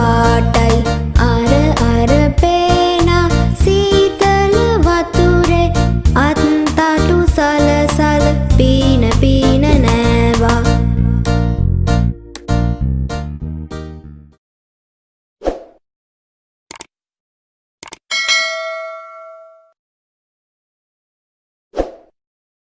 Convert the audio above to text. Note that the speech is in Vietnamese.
பாட்ட